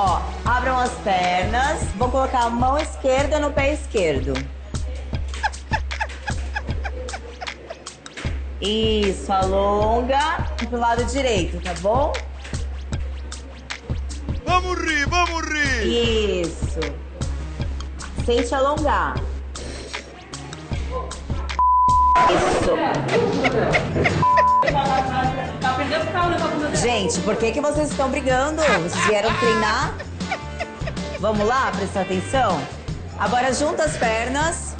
Ó, abram as pernas. Vou colocar a mão esquerda no pé esquerdo. Isso, alonga pro lado direito, tá bom? Vamos rir, vamos rir! Isso. Sente alongar. Isso. Gente, por que, que vocês estão brigando? Vocês vieram treinar? Vamos lá, prestar atenção? Agora junta as pernas.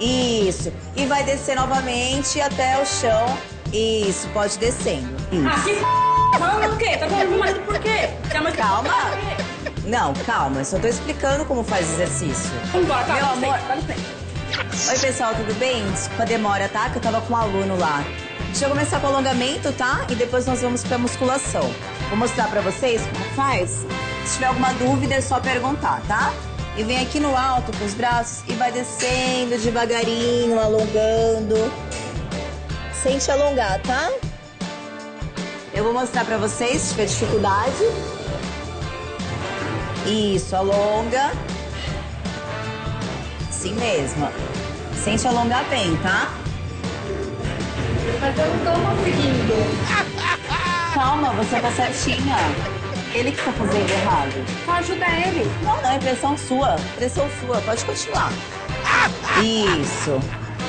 Isso. E vai descer novamente até o chão. Isso, pode descendo. Ah, Isso. que Falando o quê? Tá falando marido por quê? Tá Calma. Não, calma. Eu só tô explicando como faz exercício. Vamos embora, tá? Meu amor. dá licença. Oi, pessoal, tudo bem? Desculpa a demora, tá? Que eu tava com um aluno lá. Deixa eu começar com o alongamento, tá? E depois nós vamos pra musculação. Vou mostrar pra vocês como faz. Se tiver alguma dúvida, é só perguntar, tá? E vem aqui no alto com os braços e vai descendo devagarinho, alongando. Sente alongar, tá? Eu vou mostrar pra vocês, se tiver dificuldade. Isso, alonga. Assim mesmo. Sente alongar bem, tá? Mas eu não tô conseguindo. Calma, você tá certinha. Ele que tá fazendo errado. Ajuda ele. Não, não, é pressão sua. Pressão sua, pode continuar. Isso.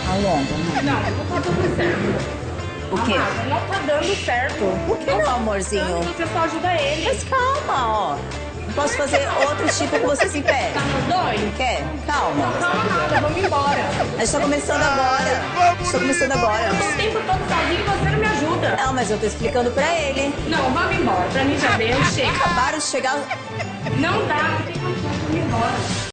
Alonga. Não, não tá dando certo. O quê? Amado, não tá dando certo. Por que não, amorzinho? Você só ajuda ele. Mas calma, ó. Posso fazer outro tipo com você sem pé quer? Calma. Calma, vamos embora. A gente tá começando agora. Vamos Estou tá começando agora. O tempo todo sozinho você não me ajuda. Não, mas eu tô explicando pra ele. Não, vamos embora. Pra mim já deu, chega. Acabaram de chegar. Não dá, não tem condição, vamos embora.